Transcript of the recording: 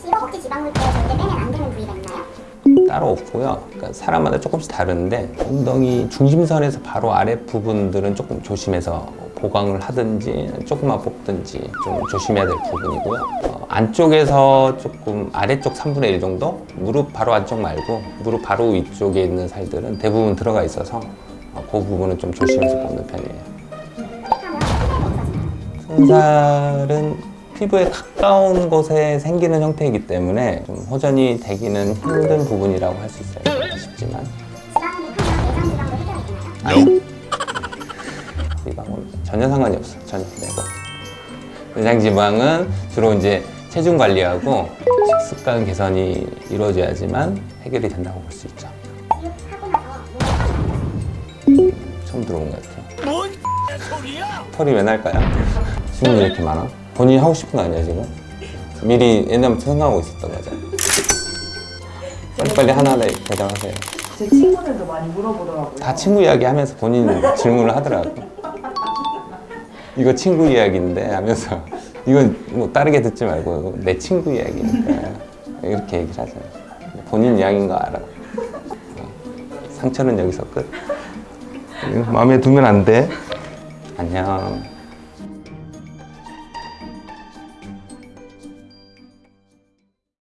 혹시 허벅지 지방물질 절대 빼면 안 되는 부위가 있나요? 따로 없고요. 그러니까 사람마다 조금씩 다른데 엉덩이 중심선에서 바로 아래 부분들은 조금 조심해서 보강을 하든지 조금만 뽑든지 좀 조심해야 될 부분이고요. 어, 안쪽에서 조금 아래쪽 3분의 1 정도? 무릎 바로 안쪽 말고 무릎 바로 위쪽에 있는 살들은 대부분 들어가 있어서 어, 그 부분은 좀 조심해서 뽑는 편이에요. 손살은 피부에 가까운 곳에 생기는 형태이기 때문에 좀 호전이 되기는 힘든 부분이라고 할 수 있어요. 쉽지만? 아니 지방은 전혀 상관이 없어 전혀 내고 내장 지방은 주로 이제 체중 관리하고 식습관 개선이 이루어져야지만 해결이 된다고 볼 수 있죠. 처음 들어본 것 같아요. 뭔 소리야? 털이 왜 날까요? 질문이 이렇게 많아? 본인이 하고 싶은 거 아니야 지금? 미리 옛날부터 생각하고 있었던 거죠. 빨리빨리 하나하나 대답하세요. 제 친구들도 많이 물어보더라고요. 다 친구 이야기 하면서 본인 질문을 하더라고. 이거 친구 이야기인데 하면서 이건 뭐 다르게 듣지 말고 내 친구 이야기니까 이렇게 얘기를 하잖아. 본인 이야기인 거 알아. 어, 상처는 여기서 끝. 마음에 두면 안 돼. 안녕.